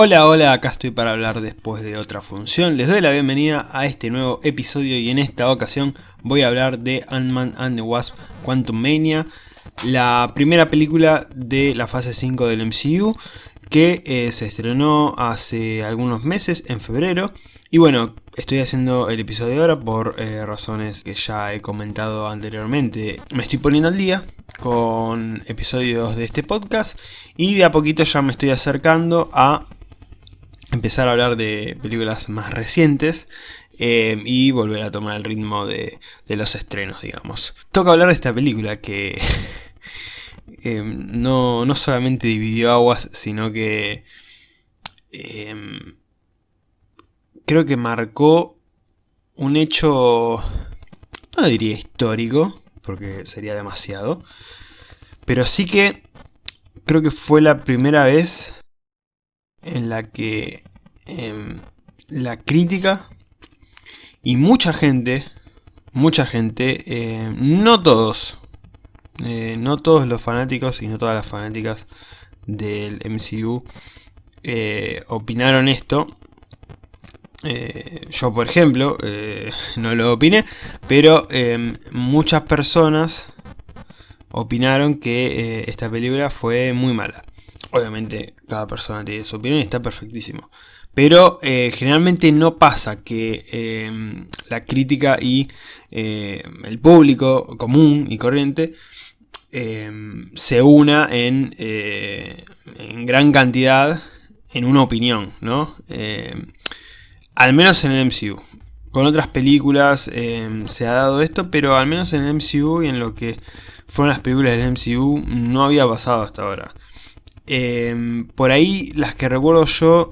Hola, hola, acá estoy para hablar después de otra función. Les doy la bienvenida a este nuevo episodio y en esta ocasión voy a hablar de Ant-Man and the Wasp Quantum Mania, la primera película de la fase 5 del MCU que eh, se estrenó hace algunos meses, en febrero. Y bueno, estoy haciendo el episodio ahora por eh, razones que ya he comentado anteriormente. Me estoy poniendo al día con episodios de este podcast y de a poquito ya me estoy acercando a empezar a hablar de películas más recientes eh, y volver a tomar el ritmo de, los estrenos, digamos. Toca hablar de esta película que eh, no, no, solamente dividió aguas, sino que eh, creo que marcó un hecho, no diría histórico, porque sería demasiado, pero sí que creo que fue la primera vez en la que em, la crítica y mucha gente, mucha gente, em, no todos, eh, no todos los fanáticos y no todas las fanáticas del MCU eh, opinaron esto. Eh, yo por ejemplo no lo opiné, pero em, muchas personas opinaron que esta película fue muy mala. Obviamente cada persona tiene su opinión y está perfectísimo. Pero eh, generalmente no pasa que eh, la crítica y eh, el público común y corriente se una en, en, gran cantidad en una opinión, ¿no? al menos en el MCU. Con otras películas se ha dado esto, pero al menos en el MCU y en lo que fueron las películas del MCU no había pasado hasta ahora. Em, por ahí, las que recuerdo yo,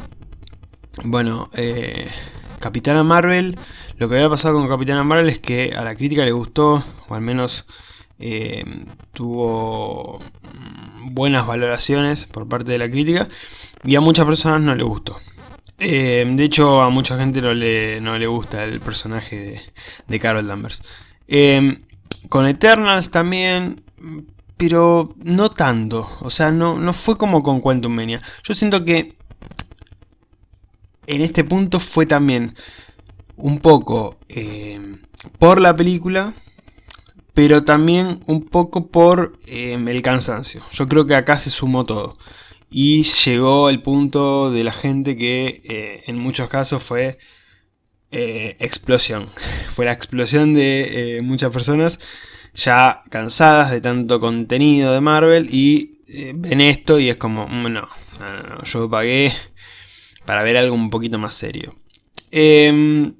bueno, eh, Capitana Marvel, lo que había pasado con Capitana Marvel es que a la crítica le gustó, o al menos em, tuvo mm, buenas valoraciones por parte de la crítica, y a muchas personas no le gustó. Em, de hecho, a mucha gente no le, no le gusta el personaje de, de Carol Danvers. con Eternals también pero no tanto. O sea, no, no fue como con Quantum Mania. Yo siento que en este punto fue también un poco eh, por la película, pero también un poco por eh, el cansancio. Yo creo que acá se sumó todo. Y llegó el punto de la gente que eh, en muchos casos fue explosión. Fue la explosión de muchas personas ya cansadas de tanto contenido de Marvel y eh, ven esto y es como, mm, no, no, yo pagué para ver algo un poquito más serio. Em,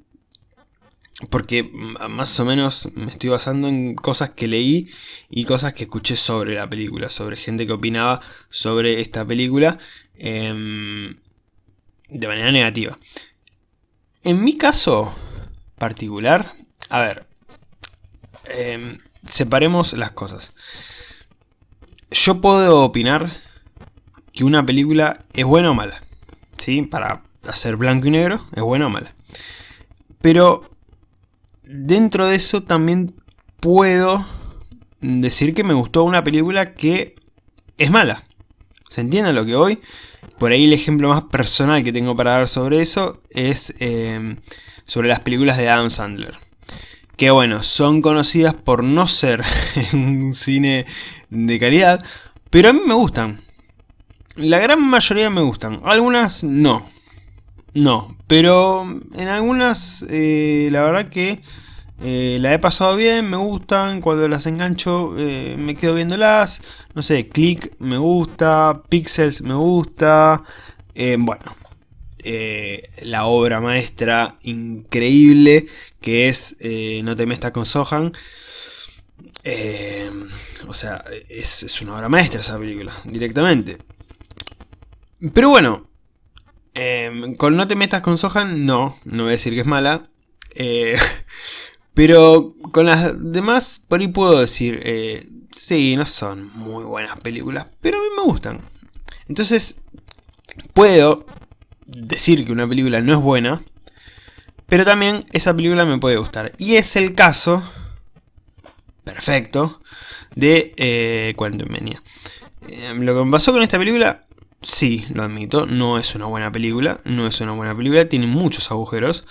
porque más o menos me estoy basando en cosas que leí y cosas que escuché sobre la película, sobre gente que opinaba sobre esta película em, de manera negativa. En mi caso particular, a ver, eh, separemos las cosas. Yo puedo opinar que una película es buena o mala. ¿Sí? Para hacer blanco y negro, es buena o mala. Pero dentro de eso también puedo decir que me gustó una película que es mala. ¿Se entiende lo que voy? Por ahí el ejemplo más personal que tengo para dar sobre eso es eh, sobre las películas de Adam Sandler que bueno, son conocidas por no ser un cine de calidad, pero a mí me gustan. La gran mayoría me gustan, algunas no. No, pero en algunas eh, la verdad que eh, la he pasado bien, me gustan, cuando las engancho eh, me quedo viéndolas, no sé, Click me gusta, Pixels me gusta, bueno, la obra maestra increíble que es eh, No te mestas con Sohan. Eh, o sea, es, una obra maestra esa película, directamente. Pero bueno, em, con No te metas con Sohan, no, no voy a decir que es mala. Eh, pero con las demás, por ahí puedo decir, sí, no son muy buenas películas, pero a mí me gustan. Entonces, puedo decir que una película no es buena, pero también esa película me puede gustar. Y es el caso, perfecto, de eh, Quantum. Eh, lo que me pasó con esta película, sí, lo admito, no es una buena película, no es una buena película, tiene muchos agujeros,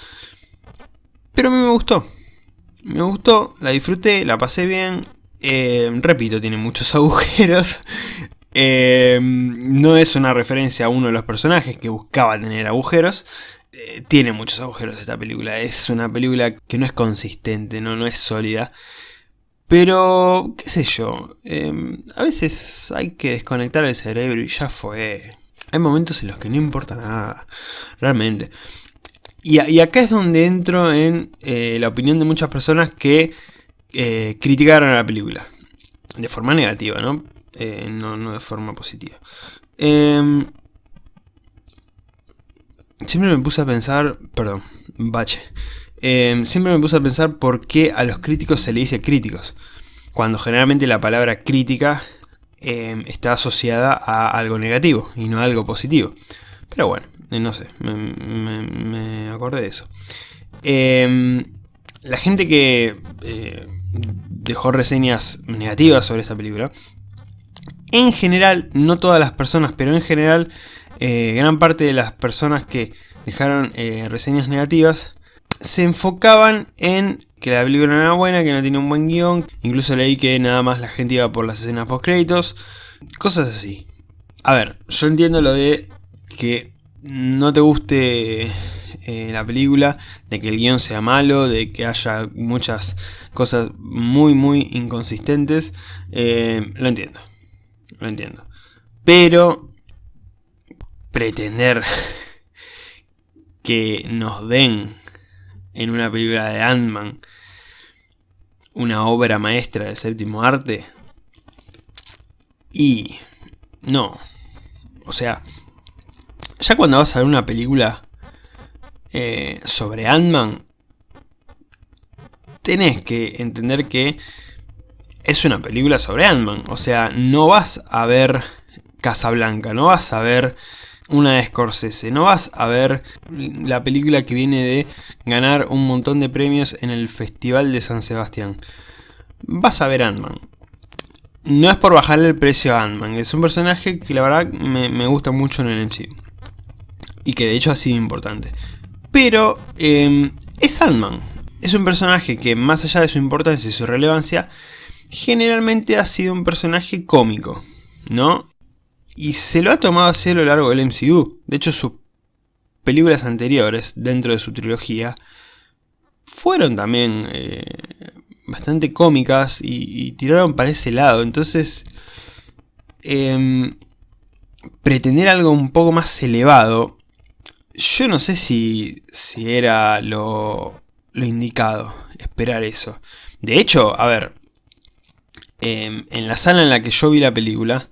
pero a mí me gustó. Me gustó, la disfruté, la pasé bien, eh, repito, tiene muchos agujeros, eh, no es una referencia a uno de los personajes que buscaba tener agujeros, eh, tiene muchos agujeros esta película, es una película que no es consistente, no, no es sólida, pero, qué sé yo, em, a veces hay que desconectar el cerebro y ya fue. Hay momentos en los que no importa nada, realmente. Y, acá es donde entro en eh, la opinión de muchas personas que eh, criticaron a la película. De forma negativa, ¿no? No, no de forma positiva. Em, siempre me puse a pensar, perdón, bache. Em, siempre me puse a pensar por qué a los críticos se le dice críticos, cuando generalmente la palabra crítica em, está asociada a algo negativo y no a algo positivo. Pero bueno, eh, no sé, me, acordé de eso. Em, la gente que eh, dejó reseñas negativas sobre esta película, en general, no todas las personas, pero en general, eh, gran parte de las personas que dejaron reseñas negativas se enfocaban en que la película no era buena, que no tenía un buen guion. Incluso leí que nada más la gente iba por las escenas post créditos. Cosas así. A ver, yo entiendo lo de que no te guste eh, la película, de que el guion sea malo, de que haya muchas cosas muy muy inconsistentes. Eh, lo entiendo. Lo entiendo. Pero pretender que nos den en una película de Ant-Man, una obra maestra del séptimo arte. Y no, o sea, ya cuando vas a ver una película eh, sobre Ant-Man, tenés que entender que es una película sobre Ant-Man. O sea, no vas a ver Casablanca, no vas a ver una de Scorsese. No vas a ver la película que viene de ganar un montón de premios en el Festival de San Sebastián. Vas a ver Ant-Man. No es por bajarle el precio a Ant-Man, es un personaje que la verdad me, gusta mucho en el MCU. Y que de hecho ha sido importante. Pero em, es Ant-Man. Es un personaje que más allá de su importancia y su relevancia, generalmente ha sido un personaje cómico. ¿no? Y se lo ha tomado así a lo largo del MCU. De hecho, sus películas anteriores, dentro de su trilogía, fueron también eh, bastante cómicas y, tiraron para ese lado. Entonces, em, pretender algo un poco más elevado, yo no sé si, si era lo, lo indicado, esperar eso. De hecho, a ver, em, en la sala en la que yo vi la película,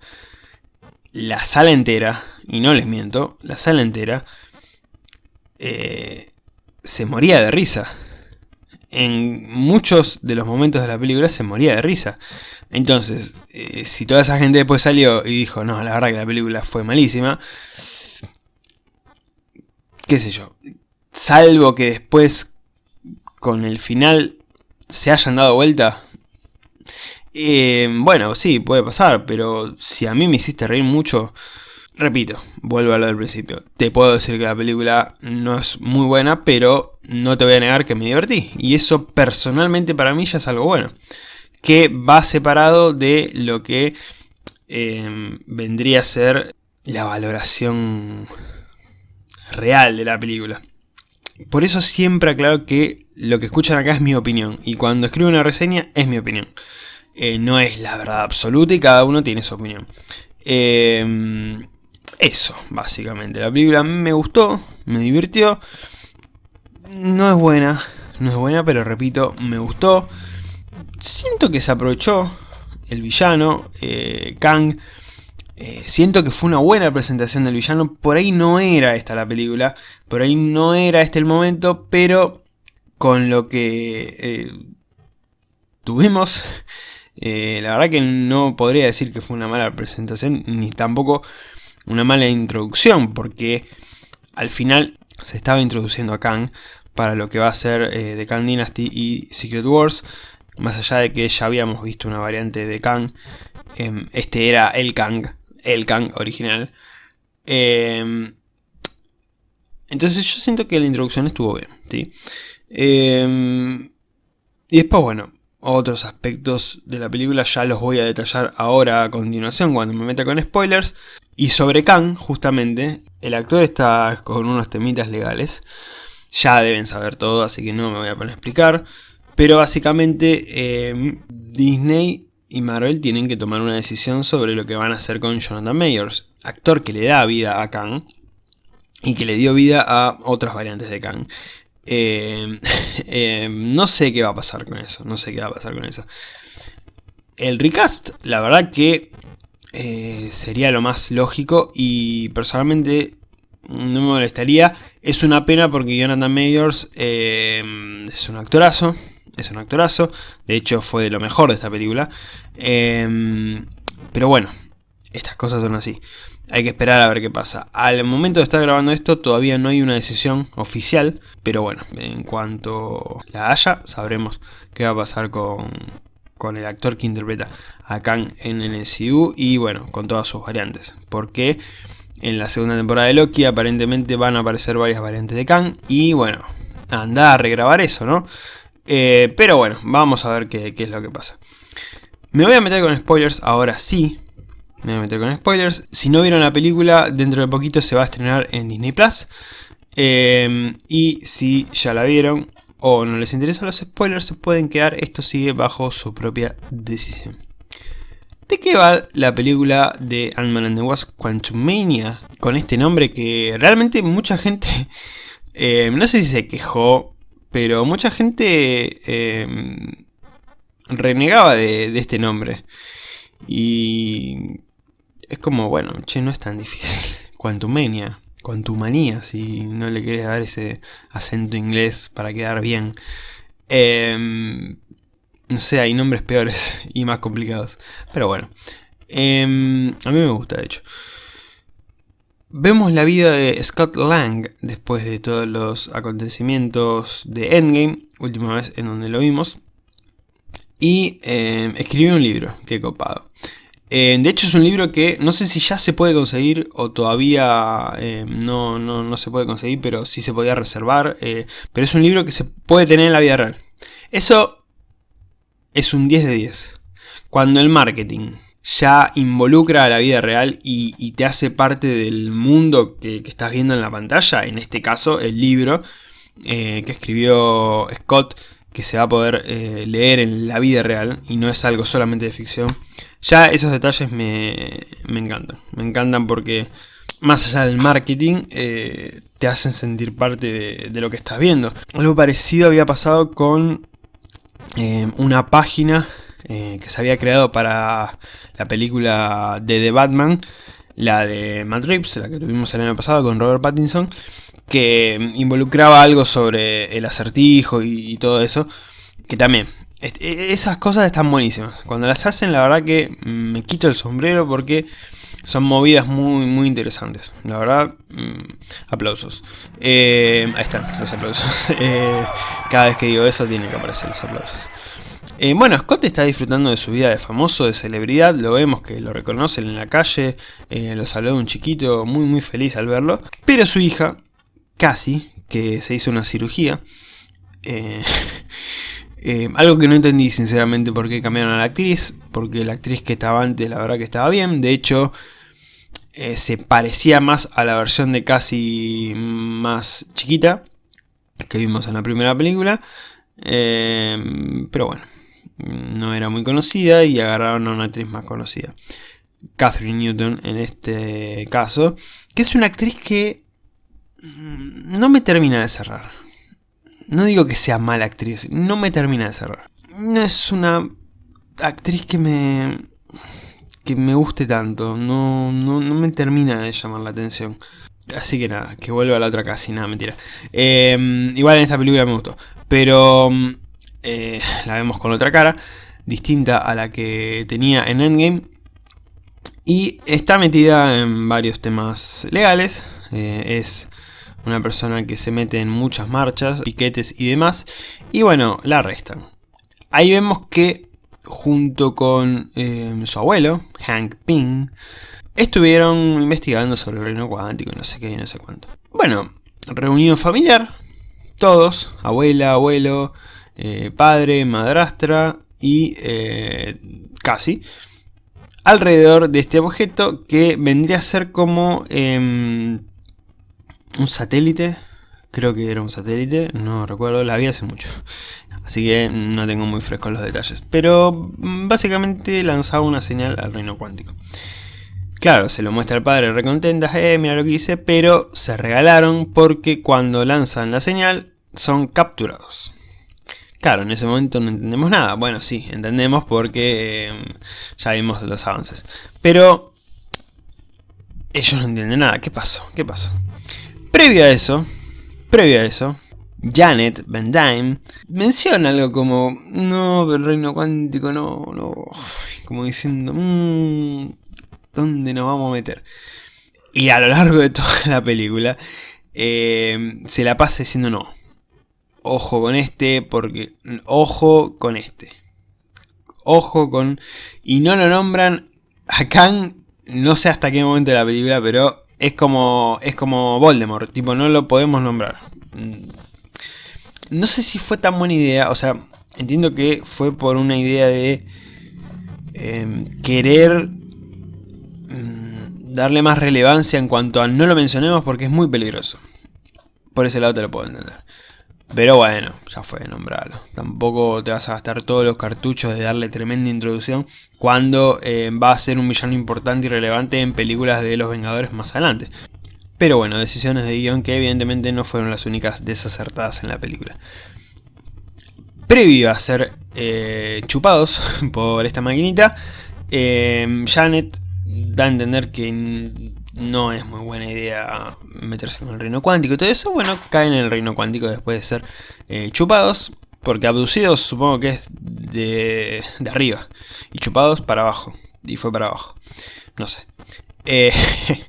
la sala entera, y no les miento, la sala entera eh, se moría de risa. En muchos de los momentos de la película se moría de risa. Entonces, eh, si toda esa gente después salió y dijo, no, la verdad que la película fue malísima, qué sé yo, salvo que después con el final se hayan dado vuelta, eh, bueno, sí, puede pasar, pero si a mí me hiciste reír mucho, repito, vuelvo a lo del principio. Te puedo decir que la película no es muy buena, pero no te voy a negar que me divertí. Y eso personalmente para mí ya es algo bueno. Que va separado de lo que eh, vendría a ser la valoración real de la película. Por eso siempre aclaro que lo que escuchan acá es mi opinión. Y cuando escribo una reseña es mi opinión. Eh, no es la verdad absoluta y cada uno tiene su opinión. Em, eso, básicamente. La película me gustó, me divirtió. No es buena, no es buena, pero repito, me gustó. Siento que se aprovechó el villano, eh, Kang. Eh, siento que fue una buena presentación del villano. Por ahí no era esta la película. Por ahí no era este el momento. Pero con lo que tuvimos eh, la verdad que no podría decir que fue una mala presentación, ni tampoco una mala introducción, porque al final se estaba introduciendo a Kang para lo que va a ser The eh, Kang Dynasty y Secret Wars. Más allá de que ya habíamos visto una variante de Kang, em, este era el Kang, el Kang original. Em, entonces yo siento que la introducción estuvo bien, ¿sí? Em, y después, bueno, otros aspectos de la película ya los voy a detallar ahora a continuación cuando me meta con spoilers. Y sobre Kang, justamente, el actor está con unos temitas legales. Ya deben saber todo, así que no me voy a poner a explicar. Pero básicamente em, Disney y Marvel tienen que tomar una decisión sobre lo que van a hacer con Jonathan Mayors, actor que le da vida a Kang y que le dio vida a otras variantes de Kang. Em, em, no sé qué va a pasar con eso, no sé qué va a pasar con eso. El recast, la verdad que eh, sería lo más lógico y personalmente no me molestaría. Es una pena porque Jonathan Mayors em, es un actorazo, es un actorazo, de hecho fue lo mejor de esta película. pero bueno, estas cosas son así. Hay que esperar a ver qué pasa. Al momento de estar grabando esto todavía no hay una decisión oficial, pero bueno, en cuanto la haya, sabremos qué va a pasar con, con el actor que interpreta a Kang en el MCU y bueno, con todas sus variantes. Porque en la segunda temporada de Loki aparentemente van a aparecer varias variantes de Kang y bueno, anda a regrabar eso, ¿no? Eh, pero bueno, vamos a ver qué, qué es lo que pasa. Me voy a meter con spoilers ahora sí, me voy a meter con spoilers. Si no vieron la película, dentro de poquito se va a estrenar en Disney Plus. Em, y si ya la vieron o no les interesan los spoilers, se pueden quedar. Esto sigue bajo su propia decisión. ¿De qué va la película de Ant-Man and the Wasp Quantumania? Con este nombre que realmente mucha gente, em, no sé si se quejó, pero mucha gente em, renegaba de, este nombre. Y es como, bueno, che, no es tan difícil. Quantumania, Quantumania, si no le quieres dar ese acento inglés para quedar bien. Em, no sé, hay nombres peores y más complicados. Pero bueno, em, a mí me gusta de hecho. Vemos la vida de Scott Lang después de todos los acontecimientos de Endgame, última vez en donde lo vimos. Y em, escribió un libro, qué copado. Eh, de hecho es un libro que no sé si ya se puede conseguir o todavía eh, no, no, se puede conseguir, pero sí se podía reservar. Eh, pero es un libro que se puede tener en la vida real. Eso es un 10 de 10. Cuando el marketing ya involucra a la vida real y, te hace parte del mundo que, estás viendo en la pantalla, en este caso el libro que escribió Scott, que se va a poder leer en la vida real y no es algo solamente de ficción. Ya esos detalles me, encantan. Me encantan porque más allá del marketing, eh, te hacen sentir parte de, lo que estás viendo. Algo parecido había pasado con eh, una página eh, que se había creado para la película de The Batman, la de Matt Reeves, la que tuvimos el año pasado con Robert Pattinson, que involucraba algo sobre el acertijo y todo eso, que también esas cosas están buenísimas. Cuando las hacen, la verdad que me quito el sombrero porque son movidas muy, muy interesantes. La verdad, mm, aplausos. Eh, ahí están los aplausos. Eh, cada vez que digo eso, tienen que aparecer los aplausos. Eh, bueno, Scott está disfrutando de su vida de famoso, de celebridad, lo vemos que lo reconocen en la calle, lo saludó un chiquito muy muy feliz al verlo, pero su hija, Cassie, que se hizo una cirugía, Eh, algo que no entendí sinceramente por qué cambiaron a la actriz, porque la actriz que estaba antes la verdad que estaba bien, de hecho eh, se parecía más a la versión de casi más chiquita que vimos en la primera película, eh, pero bueno, no era muy conocida y agarraron a una actriz más conocida. Catherine Newton en este caso, que es una actriz que mm, no me termina de cerrar. No digo que sea mala actriz, no me termina de cerrar. No es una actriz que me que me guste tanto, no, no, me termina de llamar la atención. Así que nada, que vuelva a la otra casi, nada, mentira. Em, igual en esta película me gustó, pero eh, la vemos con otra cara, distinta a la que tenía en Endgame. Y está metida en varios temas legales, eh, es una persona que se mete en muchas marchas, piquetes y demás, y bueno, la arrestan. Ahí vemos que junto con eh, su abuelo, Hank Pym, estuvieron investigando sobre el reino cuántico y no sé qué y no sé cuánto. Bueno, reunión familiar, todos, abuela, abuelo, eh, padre, madrastra y eh, casi, alrededor de este objeto que vendría a ser como em, un satélite, creo que era un satélite, no recuerdo, la vi hace mucho. Así que no tengo muy frescos los detalles. Pero mm, básicamente lanzaba una señal al reino cuántico. Claro, se lo muestra al padre recontenta, eh, mira lo que hice, pero se regalaron porque cuando lanzan la señal son capturados. Claro, en ese momento no entendemos nada. Bueno, sí, entendemos porque em, ya vimos los avances. Pero ellos no entienden nada. ¿Qué pasó? ¿Qué pasó? Previo a eso, previo a eso, Janet Van Dyne menciona algo como, no, el reino cuántico, no, no, como diciendo, mmm, ¿dónde nos vamos a meter? Y a lo largo de toda la película, em, se la pasa diciendo no, ojo con este, porque ojo con este. Ojo con... Y no lo nombran a Kang, no sé hasta qué momento de la película, pero es como, es como Voldemort, tipo no lo podemos nombrar. Mm. No sé si fue tan buena idea, o sea, entiendo que fue por una idea de em, querer mm, darle más relevancia en cuanto a no lo mencionemos porque es muy peligroso. Por ese lado te lo puedo entender. Pero bueno, ya fue nombrarlo. Tampoco te vas a gastar todos los cartuchos de darle tremenda introducción cuando eh, va a ser un villano importante y relevante en películas de los Vengadores más adelante. Pero bueno, decisiones de guion que evidentemente no fueron las únicas desacertadas en la película. Previo a ser eh, chupados por esta maquinita, eh, Janet da a entender que no es muy buena idea meterse con el reino cuántico y todo eso, bueno, caen en el reino cuántico después de ser eh, chupados, porque abducidos supongo que es de, arriba, y chupados para abajo, y fue para abajo, no sé. Eh,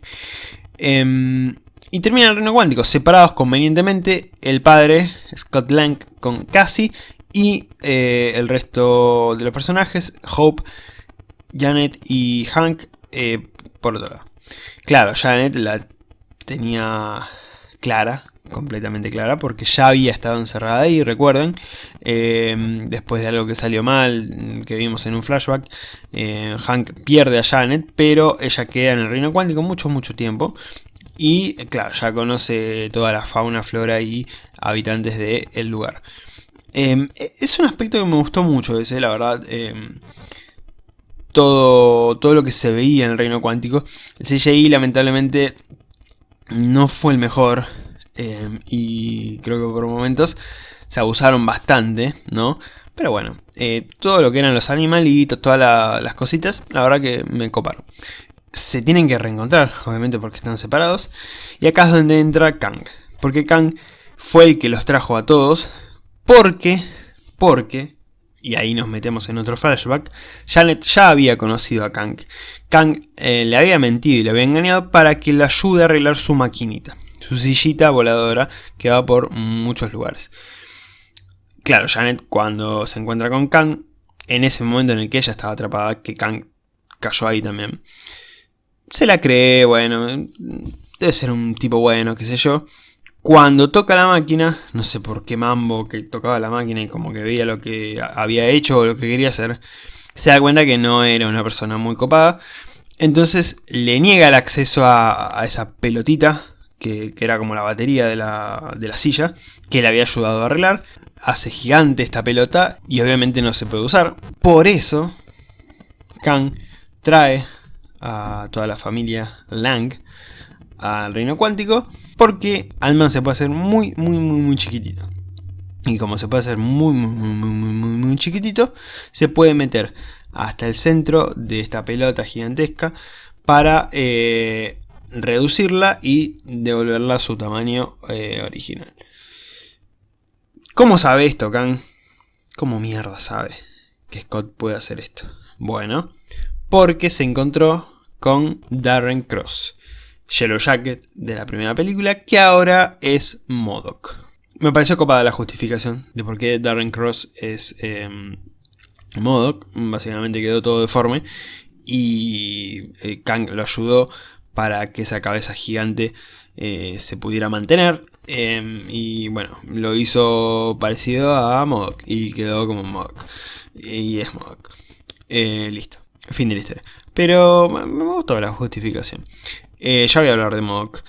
eh, y termina el reino cuántico, separados convenientemente el padre, Scott Lang, con Cassie, y eh, el resto de los personajes, Hope, Janet y Hank, por otro lado. Claro, Janet la tenía clara, completamente clara, porque ya había estado encerrada ahí, recuerden, eh, después de algo que salió mal, que vimos en un flashback, eh, Hank pierde a Janet, pero ella queda en el reino cuántico mucho, mucho tiempo, y claro, ya conoce toda la fauna, flora y habitantes del lugar. Eh, es un aspecto que me gustó mucho ese, la verdad, todo, todo lo que se veía en el reino cuántico. El CGI lamentablemente no fue el mejor eh, y creo que por momentos se abusaron bastante, ¿no? Pero bueno, eh, todo lo que eran los animalitos, todas las cositas, la verdad que me coparon. Se tienen que reencontrar, obviamente porque están separados. Y acá es donde entra Kang. Porque Kang fue el que los trajo a todos. Porque, porque y ahí nos metemos en otro flashback, Janet ya había conocido a Kang. Kang eh, le había mentido y le había engañado para que le ayude a arreglar su maquinita, su sillita voladora que va por muchos lugares. Claro, Janet cuando se encuentra con Kang, en ese momento en el que ella estaba atrapada, que Kang cayó ahí también, se la cree, bueno, debe ser un tipo bueno, qué sé yo, cuando toca la máquina, no sé por qué mambo que tocaba la máquina y como que veía lo que había hecho o lo que quería hacer, se da cuenta que no era una persona muy copada. Entonces le niega el acceso a, esa pelotita, que, era como la batería de la, de la silla, que le había ayudado a arreglar. Hace gigante esta pelota y obviamente no se puede usar. Por eso, Kang trae a toda la familia Lang al reino cuántico porque Ant-Man se puede hacer muy, muy, muy, muy chiquitito. Y como se puede hacer muy, muy, muy, muy, muy, muy chiquitito, se puede meter hasta el centro de esta pelota gigantesca para eh, reducirla y devolverla a su tamaño eh, original. ¿Cómo sabe esto, Kang? ¿Cómo mierda sabe que Scott puede hacer esto? Bueno, porque se encontró con Darren Cross, Yellow Jacket de la primera película, que ahora es Modoc. Me pareció copada la justificación de por qué Darren Cross es eh, Modoc, básicamente quedó todo deforme. y eh, Kang lo ayudó para que esa cabeza gigante eh, se pudiera mantener. Em, y bueno, lo hizo parecido a MODOK y quedó como MODOK. Y es MODOK. Eh, listo, fin de la historia. Pero me gustó la justificación. Ya voy a hablar de MODOK.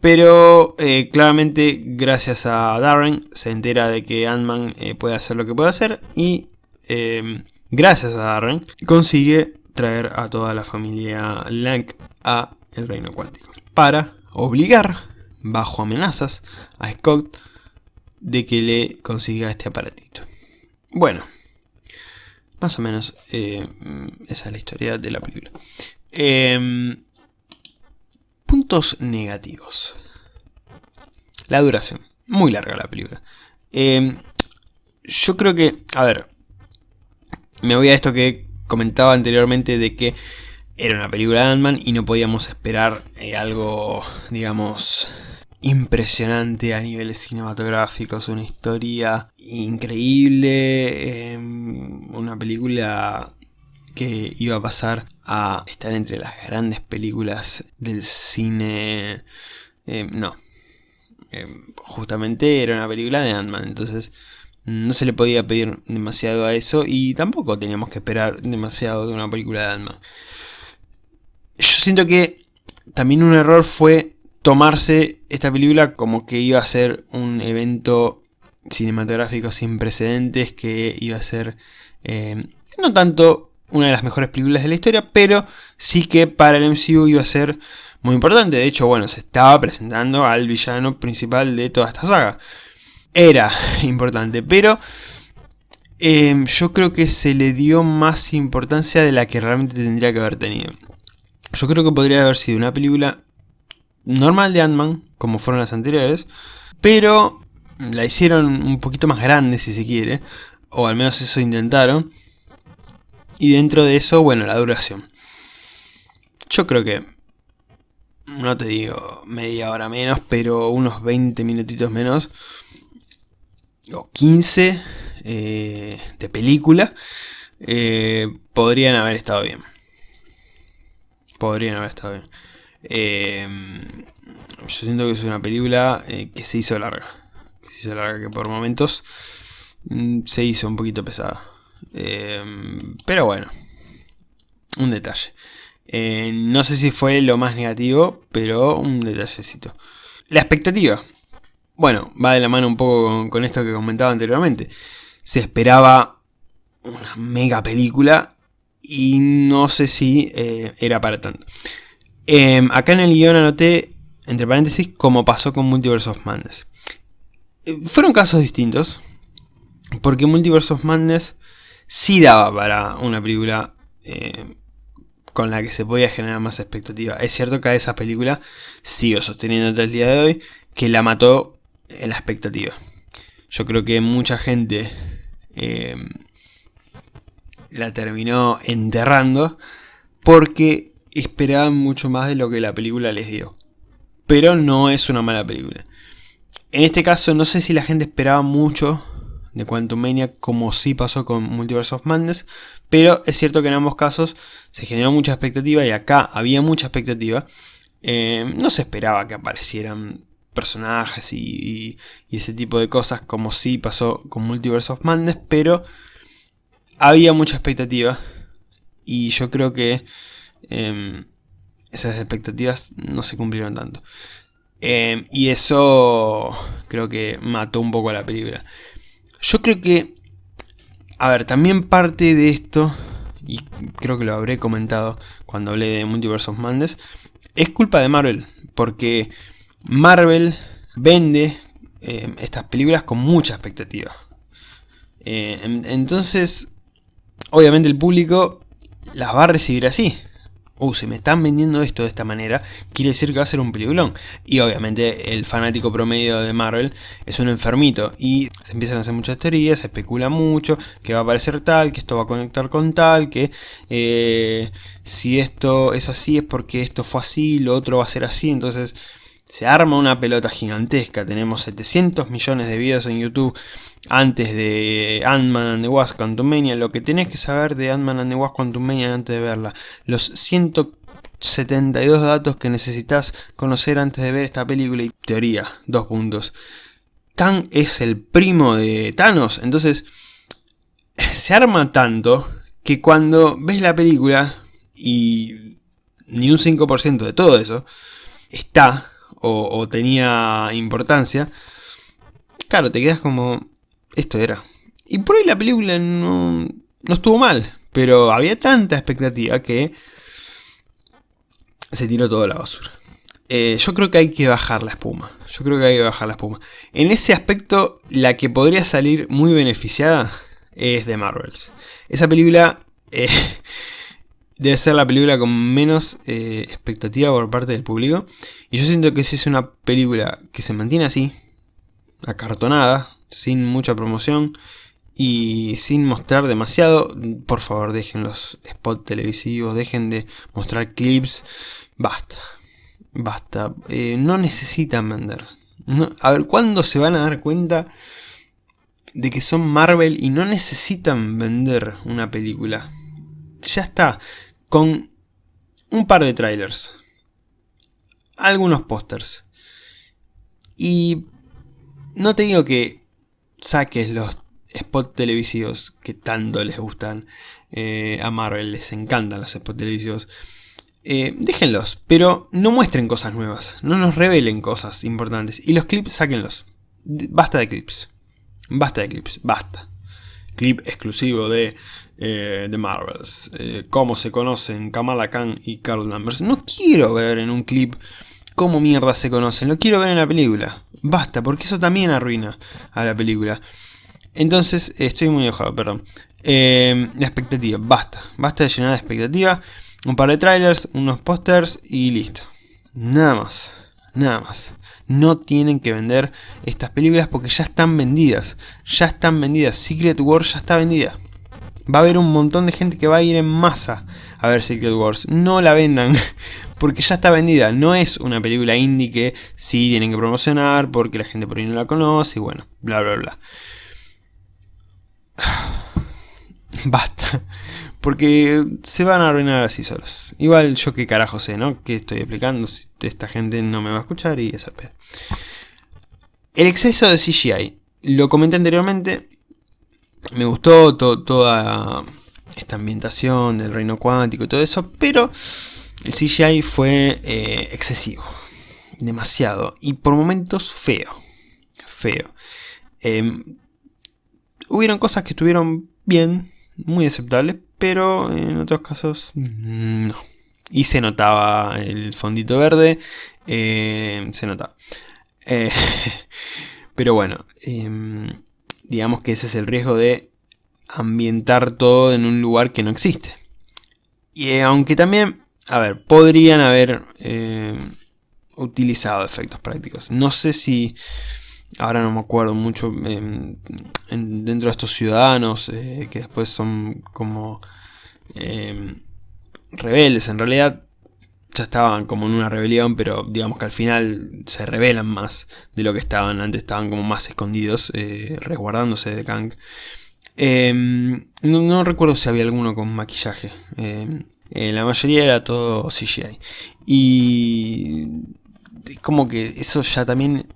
Pero claramente gracias a Darren se entera de que Ant-Man puede hacer lo que puede hacer y em, gracias a Darren consigue traer a toda la familia Lang a el reino cuántico. Para obligar, bajo amenazas, a Scott de que le consiga este aparatito. Bueno, más o menos eh, esa es la historia de la película. Em, puntos negativos. La duración. Muy larga la película. Em, yo creo que, a ver, me voy a esto que comentaba anteriormente de que era una película de Ant-Man y no podíamos esperar eh, algo, digamos, impresionante a niveles cinematográficos, una historia increíble, em, una película que iba a pasar a estar entre las grandes películas del cine... Em, no, em, justamente era una película de Ant-Man, entonces no se le podía pedir demasiado a eso y tampoco teníamos que esperar demasiado de una película de Ant-Man. Yo siento que también un error fue tomarse esta película como que iba a ser un evento cinematográfico sin precedentes, que iba a ser eh, no tanto una de las mejores películas de la historia, pero sí que para el MCU iba a ser muy importante. De hecho, bueno, se estaba presentando al villano principal de toda esta saga era importante, pero em, yo creo que se le dio más importancia de la que realmente tendría que haber tenido. Yo creo que podría haber sido una película normal de Ant-Man, como fueron las anteriores, pero la hicieron un poquito más grande si se quiere, o al menos eso intentaron. Y dentro de eso, bueno, la duración. Yo creo que, no te digo media hora menos, pero unos 20 minutitos menos o 15 eh, de película eh, podrían haber estado bien. Podrían haber estado bien. Eh, yo siento que es una película que se hizo larga. Que se hizo larga, que por momentos mm, se hizo un poquito pesada. Pero bueno, un detalle. no sé si fue lo más negativo, pero un detallecito. La expectativa. Bueno, va de la mano un poco con, esto que comentaba anteriormente. Se esperaba una mega película y no sé si eh, era para tanto. Em, acá en el guion anoté, entre paréntesis, como pasó con Multiverse of Madness. Eh, fueron casos distintos, porque Multiverse of Madness sí daba para una película eh, con la que se podía generar más expectativa. Es cierto que a esa película sigo sosteniendo hasta el día de hoy que la mató en la expectativa. Yo creo que mucha gente eh, la terminó enterrando porque esperaban mucho más de lo que la película les dio. Pero no es una mala película. En este caso no sé si la gente esperaba mucho de Quantum Mania como sí pasó con Multiverse of Madness, pero es cierto que en ambos casos se generó mucha expectativa y acá había mucha expectativa. Eh, no se esperaba que aparecieran personajes y, ese tipo de cosas, como sí pasó con Multiverse of Madness, pero había mucha expectativa y yo creo que em, esas expectativas no se cumplieron tanto. Em, y eso creo que mató un poco a la película. Yo creo que, a ver, también parte de esto, y creo que lo habré comentado cuando hablé de Multiverse of Madness, es culpa de Marvel, porque Marvel vende eh, estas películas con mucha expectativa. Eh, entonces, obviamente el público las va a recibir así. Uh, si me están vendiendo esto de esta manera, quiere decir que va a ser un peliculón. Y obviamente el fanático promedio de Marvel es un enfermito. Y se empiezan a hacer muchas teorías, se especula mucho, que va a aparecer tal, que esto va a conectar con tal, que eh, si esto es así es porque esto fue así, lo otro va a ser así. Entonces Se arma una pelota gigantesca, tenemos 700 millones de videos en YouTube antes de Ant-Man and the Wasp Quantumania, lo que tenés que saber de Ant-Man and the Wasp Quantumania antes de verla, los 172 datos que necesitas conocer antes de ver esta película y teoría, dos puntos. Kang es el primo de Thanos, entonces se arma tanto que cuando ves la película y ni un 5% de todo eso está o, tenía importancia, claro, te quedas como, esto era. Y por ahí la película no, no estuvo mal, pero había tanta expectativa que se tiró toda la basura. Eh, yo creo que hay que bajar la espuma. Yo creo que hay que bajar la espuma. En ese aspecto, la que podría salir muy beneficiada es de Marvels. Esa película eh, debe ser la película con menos eh, expectativa por parte del público. Y yo siento que si es una película que se mantiene así, acartonada, sin mucha promoción y sin mostrar demasiado, por favor dejen los spots televisivos, dejen de mostrar clips, basta, basta, eh, no necesitan vender. a ver, ¿cuándo se van a dar cuenta de que son Marvel y no necesitan vender una película? Ya está, con un par de trailers, algunos pósters. Y no te digo que saques los spots televisivos que tanto les gustan eh, a Marvel, les encantan los spots televisivos. Eh, déjenlos, pero no muestren cosas nuevas, no nos revelen cosas importantes. Y los clips, sáquenlos. Basta de clips. Basta de clips, basta. Clip exclusivo de eh, de Marvels. Eh, cómo se conocen Kamala Khan y Carl Danvers. No quiero ver en un clip cómo mierda se conocen. Lo quiero ver en la película. Basta, porque eso también arruina a la película. Entonces, estoy muy enojado, perdón. Eh, la expectativa, basta. Basta de llenar de expectativa. Un par de trailers, unos pósters y listo. Nada más. Nada más. No tienen que vender estas películas porque ya están vendidas. Ya están vendidas. Secret War ya está vendida va a haber un montón de gente que va a ir en masa a ver Secret Wars. No la vendan, porque ya está vendida. No es una película indie que sí tienen que promocionar porque la gente por ahí no la conoce y bueno, bla bla bla. Basta. Porque se van a arruinar así solos. Igual yo qué carajo sé, ¿no? ¿Qué estoy explicando? Si esta gente no me va a escuchar y esa pedo. El exceso de CGI. Lo comenté anteriormente, me gustó toda esta ambientación del reino cuántico y todo eso, pero el CGI fue eh, excesivo, demasiado, y por momentos feo, feo. Em, hubieron cosas que estuvieron bien, muy aceptables, pero en otros casos no. Y se notaba el fondito verde, eh, se notaba. Eh, pero bueno, em, digamos que ese es el riesgo de ambientar todo en un lugar que no existe. Y eh, aunque también, a ver, podrían haber utilizado efectos prácticos. No sé si, ahora no me acuerdo mucho, em, dentro de estos ciudadanos eh, que después son como em, rebeldes, en realidad ya estaban como en una rebelión, pero digamos que al final se revelan más de lo que estaban. Antes estaban como más escondidos, eh, resguardándose de Kang. Em, no, recuerdo si había alguno con maquillaje. Eh, la mayoría era todo CGI. Y como que eso ya también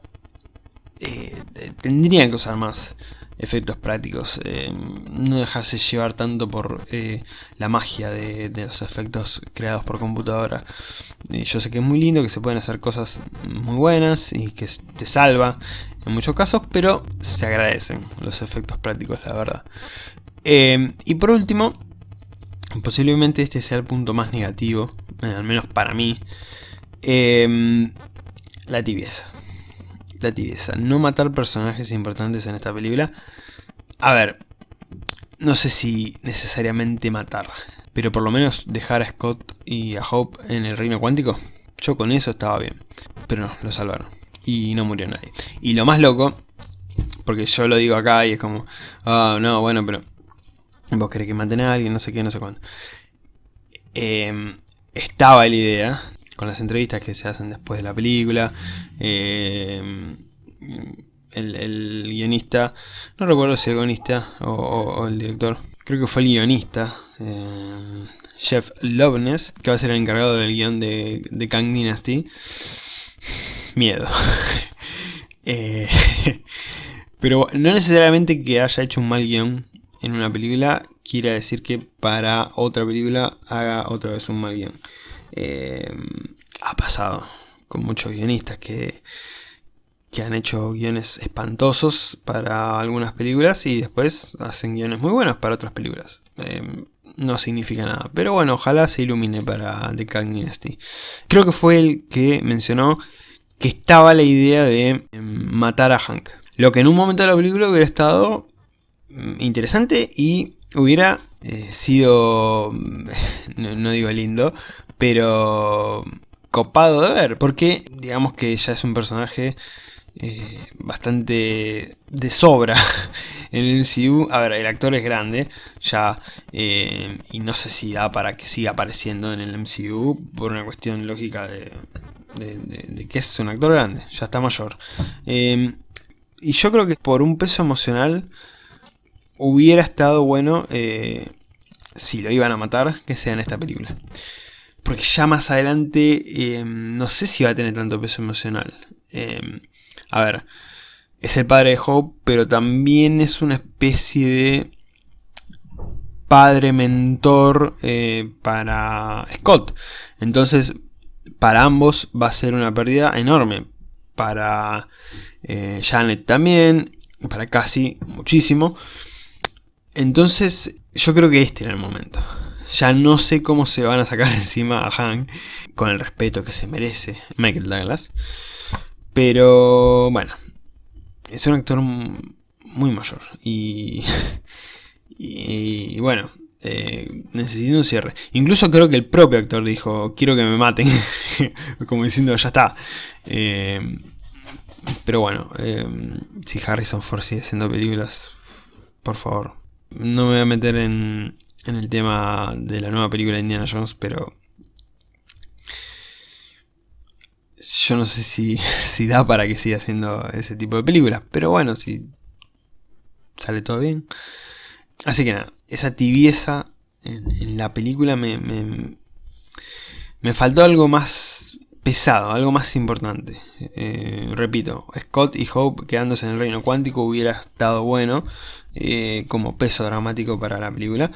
eh, tendrían que usar más efectos prácticos, eh, no dejarse llevar tanto por eh, la magia de, los efectos creados por computadora. Eh, yo sé que es muy lindo, que se pueden hacer cosas muy buenas y que te salva en muchos casos, pero se agradecen los efectos prácticos, la verdad. y por último, posiblemente este sea el punto más negativo, al menos para mí, la tibieza la tibieza. No matar personajes importantes en esta película. A ver, no sé si necesariamente matar, pero por lo menos dejar a Scott y a Hope en el reino cuántico. Yo con eso estaba bien. Pero no, lo salvaron. Y no murió nadie. Y lo más loco, porque yo lo digo acá y es como, ah, no, bueno, pero vos querés que maten a alguien, no sé qué, no sé cuándo. Em, estaba la idea, con las entrevistas que se hacen después de la película. Eh, el, guionista, no recuerdo si el guionista o, el director, creo que fue el guionista, eh, Jeff Loveness, que va a ser el encargado del guion de, de Kang Dynasty. Miedo. Eh, pero no necesariamente que haya hecho un mal guion en una película quiera decir que para otra película haga otra vez un mal guion. Eh, ha pasado con muchos guionistas que, que han hecho guiones espantosos para algunas películas y después hacen guiones muy buenos para otras películas. Eh, no significa nada. Pero bueno, ojalá se ilumine para The Kang Dynasty. Creo que fue el que mencionó que estaba la idea de em, matar a Hank. Lo que en un momento de la película hubiera estado mm, interesante y hubiera eh, sido, no, digo lindo, pero copado de ver, porque digamos que ya es un personaje eh, bastante de sobra en el MCU. A ver, el actor es grande ya eh, y no sé si da para que siga apareciendo en el MCU por una cuestión lógica de, que es un actor grande, ya está mayor. y yo creo que por un peso emocional hubiera estado bueno eh, si lo iban a matar, que sea en esta película. Porque ya más adelante eh, no sé si va a tener tanto peso emocional. Eh, a ver, es el padre de Hope, pero también es una especie de padre mentor para Scott. Entonces, para ambos va a ser una pérdida enorme. Para Janet también, para Cassie muchísimo. Entonces, yo creo que este era el momento. Ya no sé cómo se van a sacar encima a Hank con el respeto que se merece Michael Douglas. Pero bueno, es un actor muy mayor. Y, y, bueno, eh, necesito un cierre. Incluso creo que el propio actor dijo, quiero que me maten. Como diciendo, ya está. Eh, pero bueno, eh, si Harrison Ford sigue haciendo películas, por favor, no me voy a meter en, el tema de la nueva película de Indiana Jones, pero yo no sé si, da para que siga haciendo ese tipo de películas, pero bueno, si sale todo bien. Así que nada, esa tibieza en, la película me, me, faltó algo más pesado, algo más importante. Eh, repito, Scott y Hope quedándose en el reino cuántico hubiera estado bueno eh, como peso dramático para la película.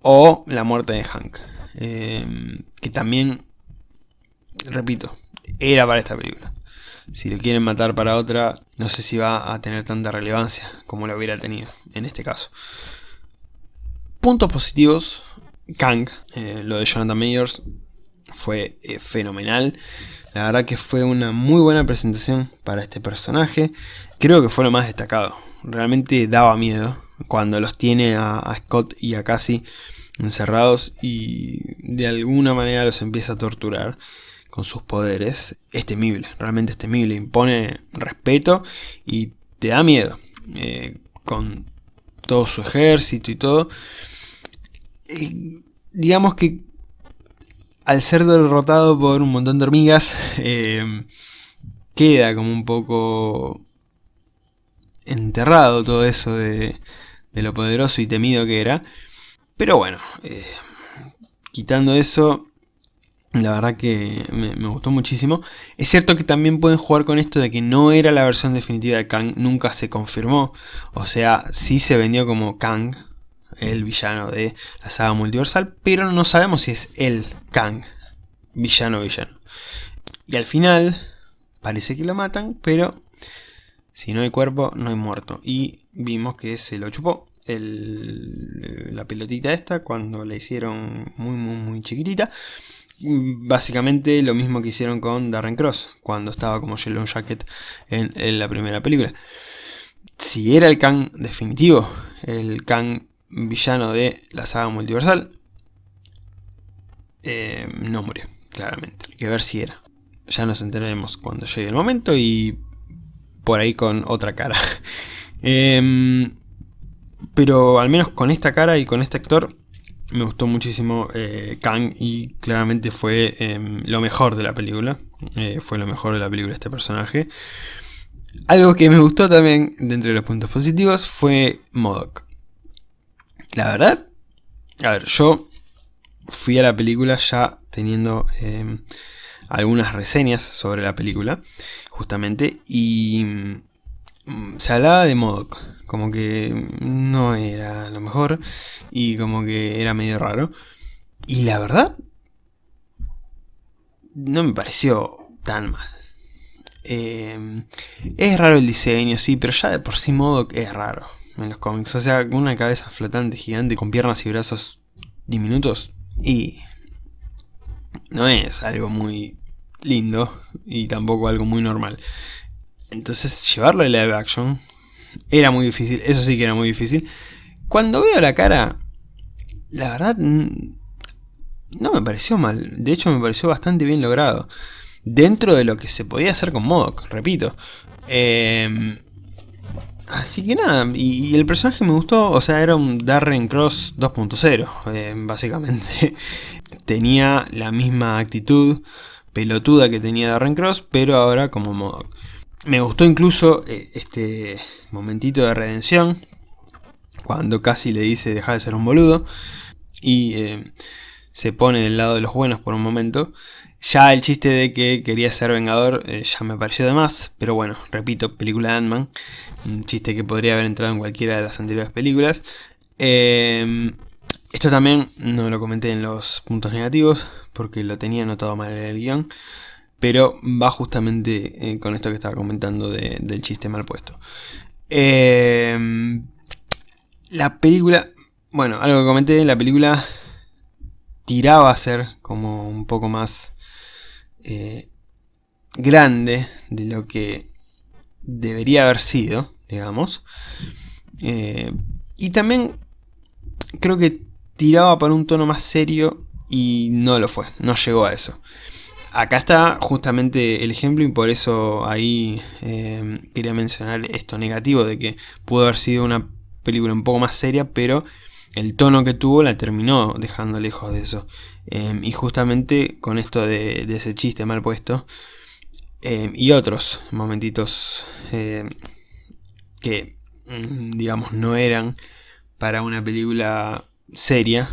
O la muerte de Hank, eh, que también, repito, era para esta película. Si lo quieren matar para otra, no sé si va a tener tanta relevancia como lo hubiera tenido en este caso. Puntos positivos, Kang, lo de Jonathan Mayers, fue eh, fenomenal. La verdad que fue una muy buena presentación para este personaje. Creo que fue lo más destacado. Realmente daba miedo cuando los tiene a, Scott y a Cassie encerrados y de alguna manera los empieza a torturar con sus poderes. Es temible, realmente es temible. Impone respeto y te da miedo. Eh, con todo su ejército y todo. Eh, digamos que al ser derrotado por un montón de hormigas, eh, queda como un poco enterrado todo eso de, lo poderoso y temido que era. Pero bueno, eh, quitando eso, la verdad que me, me, gustó muchísimo. Es cierto que también pueden jugar con esto de que no era la versión definitiva de Kang, nunca se confirmó. O sea, sí se vendió como Kang, el villano de la saga multiversal, pero no sabemos si es el Kang, villano villano. Y al final parece que lo matan, pero si no hay cuerpo no hay muerto. Y vimos que se lo chupó la pelotita esta cuando la hicieron muy muy muy chiquitita. Básicamente lo mismo que hicieron con Darren Cross cuando estaba como Yellow Jacket en, en la primera película. Si era el Kang definitivo, el Kang villano de la saga multiversal, eh, no murió, claramente. Hay que ver si era. Ya nos enteraremos cuando llegue el momento y por ahí con otra cara. Em, pero al menos con esta cara y con este actor me gustó muchísimo eh, Kang y claramente fue em, lo mejor de la película. Eh, fue lo mejor de la película este personaje. Algo que me gustó también dentro de los puntos positivos fue Modoc. La verdad, a ver, yo fui a la película ya teniendo em, algunas reseñas sobre la película, justamente, y mm, se hablaba de Modoc, como que no era lo mejor y como que era medio raro. Y la verdad, no me pareció tan mal. Em, es raro el diseño, sí, pero ya de por sí Modoc es raro en los cómics. O sea, una cabeza flotante gigante con piernas y brazos diminutos y no es algo muy lindo y tampoco algo muy normal. Entonces llevarlo a live action era muy difícil, eso sí que era muy difícil. Cuando veo la cara, la verdad no me pareció mal, de hecho me pareció bastante bien logrado. Dentro de lo que se podía hacer con Modoc, repito. Em, así que nada, y, el personaje me gustó, o sea, era un Darren Cross 2.0, eh, básicamente. Tenía la misma actitud pelotuda que tenía Darren Cross, pero ahora como Modoc. Me gustó incluso eh, este momentito de redención, cuando casi le dice dejar de ser un boludo, y eh, se pone del lado de los buenos por un momento. Ya el chiste de que quería ser vengador eh, ya me pareció de más, pero bueno, repito, película de Ant-Man, un chiste que podría haber entrado en cualquiera de las anteriores películas. esto también no lo comenté en los puntos negativos, porque lo tenía anotado mal en el guion, pero va justamente eh, con esto que estaba comentando del chiste mal puesto. Em, la película, bueno, algo que comenté, la película tiraba a ser como un poco más eh, grande de lo que debería haber sido, digamos. Eh, y también creo que tiraba para un tono más serio y no lo fue, no llegó a eso. Acá está justamente el ejemplo y por eso ahí eh, quería mencionar esto negativo de que pudo haber sido una película un poco más seria, pero el tono que tuvo la terminó dejando lejos de eso. Em, y justamente con esto de, ese chiste mal puesto em, y otros momentitos em, que mm, digamos no eran para una película seria,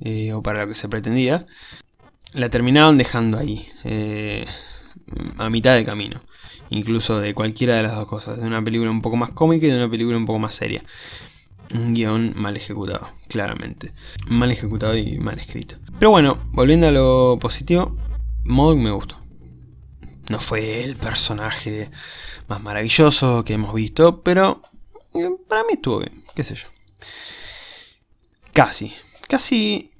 eh, o para lo que se pretendía, la terminaron dejando ahí, eh, a mitad de camino. Incluso de cualquiera de las dos cosas, de una película un poco más cómica y de una película un poco más seria. Un guion mal ejecutado, claramente. Mal ejecutado y mal escrito. Pero bueno, volviendo a lo positivo, Modoc me gustó. No fue el personaje más maravilloso que hemos visto, pero eh, para mí estuvo bien, qué sé yo. Casi, casi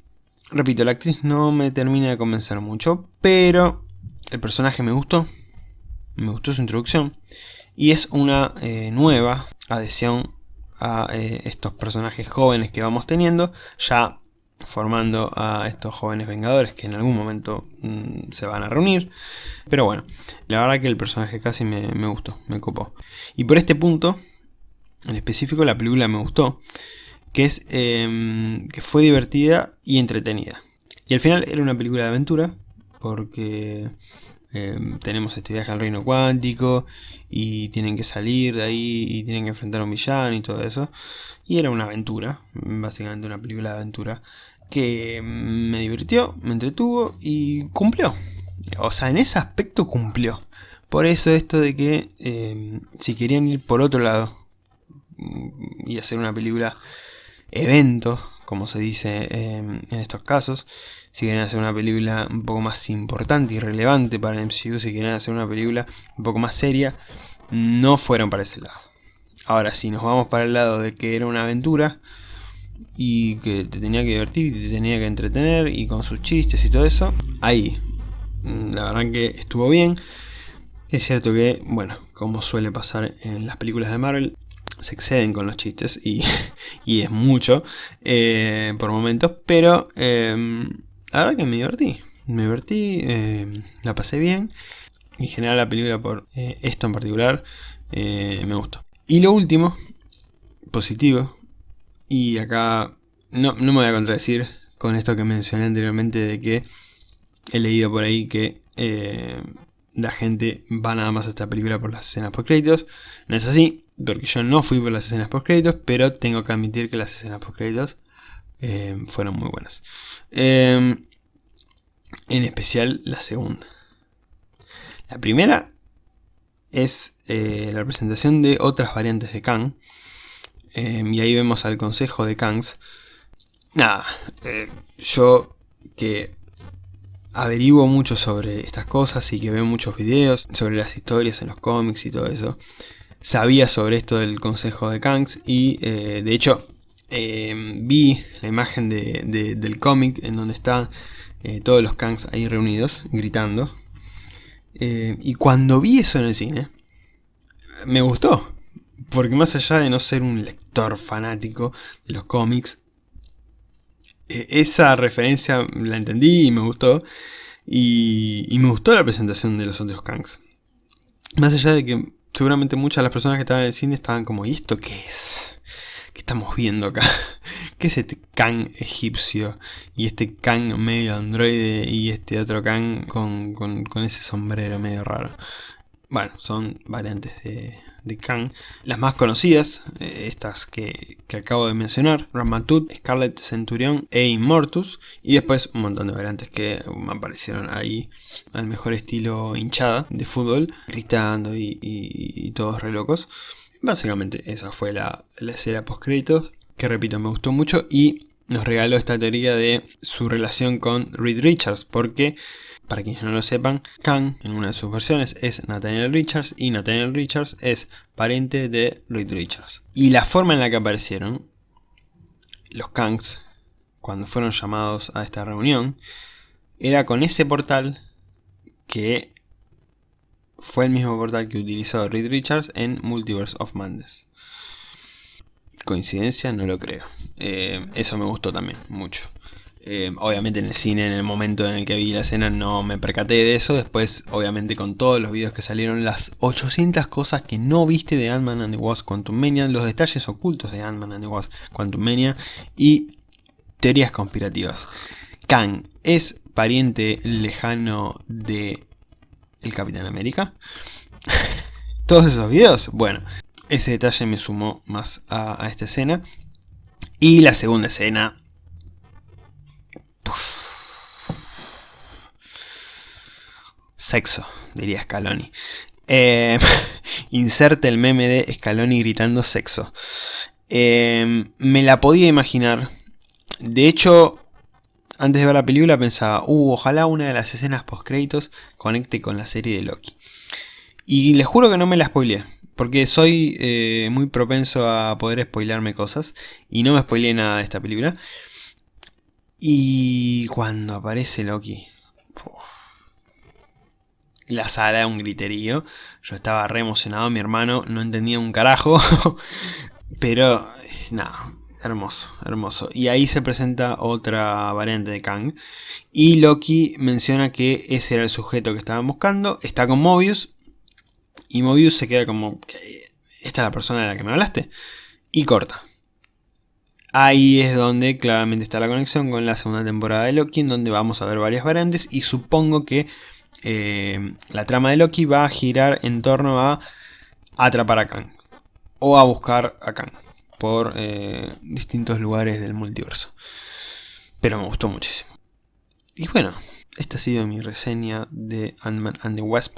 Repito, la actriz no me termina de convencer mucho, pero el personaje me gustó, me gustó su introducción, y es una eh, nueva adhesión a eh, estos personajes jóvenes que vamos teniendo, ya formando a estos jóvenes vengadores que en algún momento mm, se van a reunir. Pero bueno, la verdad que el personaje casi me, gustó, me copó. Y por este punto, en específico la película me gustó, que, es, em, que fue divertida y entretenida. Y al final era una película de aventura, porque em, tenemos este viaje al reino cuántico, y tienen que salir de ahí, y tienen que enfrentar a un villano y todo eso. Y era una aventura, básicamente una película de aventura, que me divirtió, me entretuvo y cumplió. O sea, en ese aspecto cumplió. Por eso esto de que em, si querían ir por otro lado mm, y hacer una película evento, como se dice en estos casos. Si quieren hacer una película un poco más importante y relevante para el MCU, si quieren hacer una película un poco más seria, no fueron para ese lado. Ahora, si nos vamos para el lado de que era una aventura y que te tenía que divertir y te tenía que entretener y con sus chistes y todo eso, ahí, la verdad que estuvo bien. Es cierto que, bueno, como suele pasar en las películas de Marvel, se exceden con los chistes y, es mucho eh, por momentos, pero eh, la verdad que me divertí, me divertí, eh, la pasé bien, en general la película por esto en particular me gustó. Y lo último, positivo, y acá no, no me voy a contradecir con esto que mencioné anteriormente de que he leído por ahí que eh, la gente va nada más a esta película por las escenas post créditos. No es así, porque yo no fui por las escenas post créditos, pero tengo que admitir que las escenas post créditos eh, fueron muy buenas. en especial la segunda. La primera es la presentación de otras variantes de Kang. y ahí vemos al consejo de Kangs nada, eh, yo que averiguo mucho sobre estas cosas y que veo muchos videos sobre las historias en los cómics y todo eso, sabía sobre esto del consejo de Kangs y eh, de hecho em, vi la imagen del cómic en donde están eh, todos los Kangs ahí reunidos gritando y cuando vi eso en el cine me gustó porque más allá de no ser un lector fanático de los cómics esa referencia la entendí y me gustó. Y, me gustó la presentación de los otros Kangs. Más allá de que seguramente muchas de las personas que estaban en el cine estaban como, ¿y esto qué es? ¿Qué estamos viendo acá? ¿Qué es este Kang egipcio? Y este Kang medio androide y este otro Kang con, con ese sombrero medio raro. Bueno, son variantes de, de Kang. Las más conocidas, eh, estas que, acabo de mencionar, Ramatut, Scarlet Centurion e Immortus. Y después un montón de variantes que aparecieron ahí al mejor estilo hinchada de fútbol, gritando y, todos re locos. Básicamente esa fue la, la escena post créditos, que repito me gustó mucho y nos regaló esta teoría de su relación con Reed Richards, porque para quienes no lo sepan, Kang en una de sus versiones es Nathaniel Richards y Nathaniel Richards es pariente de Reed Richards. Y la forma en la que aparecieron los Kangs cuando fueron llamados a esta reunión era con ese portal que fue el mismo portal que utilizó Reed Richards en Multiverse of Madness. ¿Coincidencia? No lo creo. Eh, eso me gustó también, mucho. Eh, obviamente en el cine, en el momento en el que vi la escena, no me percaté de eso. Después, obviamente, con todos los videos que salieron, las 800 cosas que no viste de Ant-Man and the Wasp Quantum Mania, los detalles ocultos de Ant-Man and the Wasp Quantum Mania y teorías conspirativas. Kang es pariente lejano de el Capitán América. Todos esos videos, bueno, ese detalle me sumó más a esta escena. Y la segunda escena, Sexo, diría Scaloni. Eh, inserte el meme de Scaloni gritando sexo. Eh, me la podía imaginar. De hecho, antes de ver la película pensaba, uh, ojalá una de las escenas post créditos conecte con la serie de Loki. Y les juro que no me la spoileé. Porque soy eh, muy propenso a poder spoilearme cosas. Y no me spoileé nada de esta película. Y cuando aparece Loki... la sala, un griterío. Yo estaba re emocionado, mi hermano no entendía un carajo. pero, nada, hermoso, hermoso. Y ahí se presenta otra variante de Kang. Y Loki menciona que ese era el sujeto que estaban buscando. Está con Mobius. Y Mobius se queda como, ¿esta es la persona de la que me hablaste? Y corta. Ahí es donde claramente está la conexión con la segunda temporada de Loki, en donde vamos a ver varias variantes y supongo que eh, la trama de Loki va a girar en torno a atrapar a Kang o a buscar a Kang por eh, distintos lugares del multiverso. Pero me gustó muchísimo. Y bueno, esta ha sido mi reseña de Ant-Man and the Wasp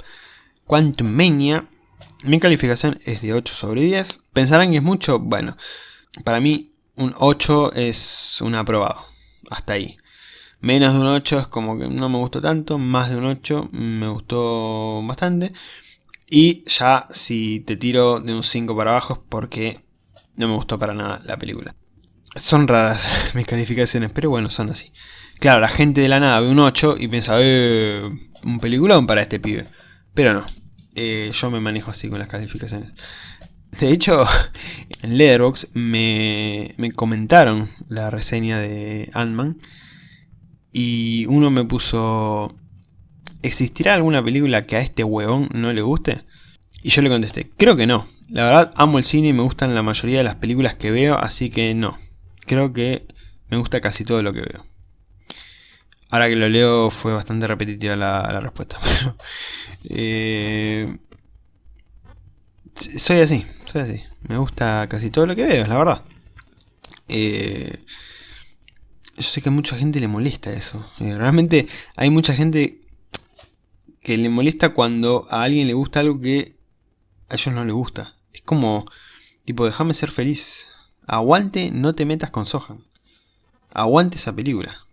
Quantum Mania. Mi calificación es de 8 sobre 10. ¿Pensarán que es mucho? Bueno, para mí un 8 es un aprobado. Hasta ahí. Menos de un 8 es como que no me gustó tanto. Más de un 8 me gustó bastante. Y ya si te tiro de un 5 para abajo es porque no me gustó para nada la película. Son raras mis calificaciones, pero bueno, son así. Claro, la gente de la nada ve un 8 y piensa, eh, un peliculón para este pibe. Pero no, eh, yo me manejo así con las calificaciones. De hecho, en Letterboxd me, me comentaron la reseña de Ant-Man y uno me puso... ¿Existirá alguna película que a este huevón no le guste? Y yo le contesté, creo que no. La verdad, amo el cine y me gustan la mayoría de las películas que veo, así que no. Creo que me gusta casi todo lo que veo. Ahora que lo leo fue bastante repetitiva la, respuesta. Eh, soy así, soy así. Me gusta casi todo lo que veo, la verdad. Eh, yo sé que a mucha gente le molesta eso. Eh, realmente hay mucha gente que le molesta cuando a alguien le gusta algo que a ellos no les gusta. Es como, tipo, déjame ser feliz. Aguante, no te metas con Sohan. Aguante esa película.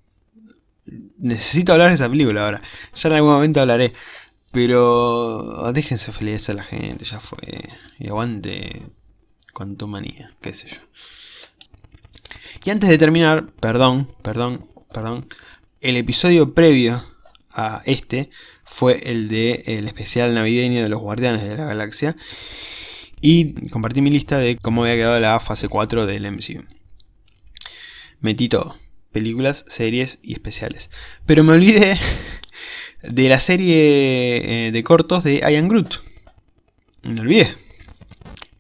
Necesito hablar de esa película ahora. Ya en algún momento hablaré. Pero déjense feliz a la gente, ya fue. Y aguante cuanto manía, qué sé yo. Y antes de terminar, perdón, perdón, perdón. El episodio previo a este fue el de el especial navideño de los Guardianes de la Galaxia. Y compartí mi lista de cómo había quedado la fase 4 del MCU. Metí todo. Películas, series y especiales. Pero me olvidé de la serie eh, de cortos de Ian Groot. Me olvidé.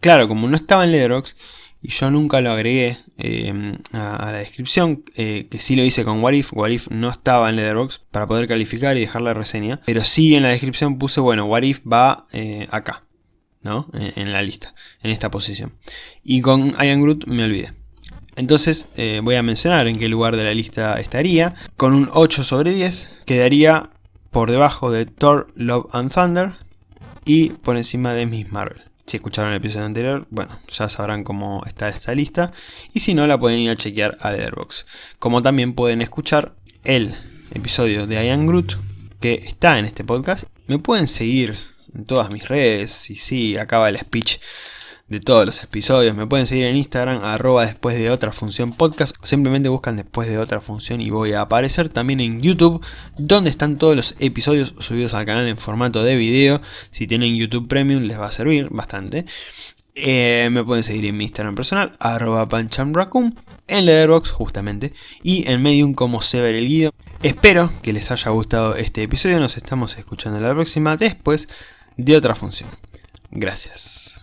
Claro, como no estaba en Letterboxd y yo nunca lo agregué eh, a, la descripción, eh, que sí lo hice con Warif, Warif no estaba en Letterboxd para poder calificar y dejar la reseña, pero sí en la descripción puse, bueno, Warif va acá, ¿no? En, en, la lista, en esta posición. Y con Ian Groot me olvidé. Entonces voy a mencionar en qué lugar de la lista estaría. Con un 8 sobre 10 quedaría por debajo de Thor, Love and Thunder y por encima de Miss Marvel. Si escucharon el episodio anterior, bueno, ya sabrán cómo está esta lista. Y si no, la pueden ir a chequear a Letterboxd. Como también pueden escuchar el episodio de Ian Groot, que está en este podcast. Me pueden seguir en todas mis redes. Y sí, acaba el speech de todos los episodios. Me pueden seguir en Instagram, arroba después de otra función podcast. simplemente buscan después de otra función y voy a aparecer también en YouTube, donde están todos los episodios subidos al canal en formato de video. Si tienen YouTube Premium les va a servir bastante. Eh, me pueden seguir en mi Instagram personal, arroba panchamraccoon, en Letterboxd justamente, y en Medium como Sever el Guido. Espero que les haya gustado este episodio, nos estamos escuchando la próxima después de otra función. Gracias.